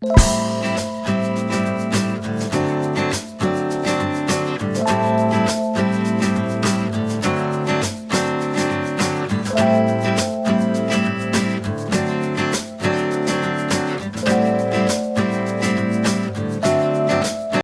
you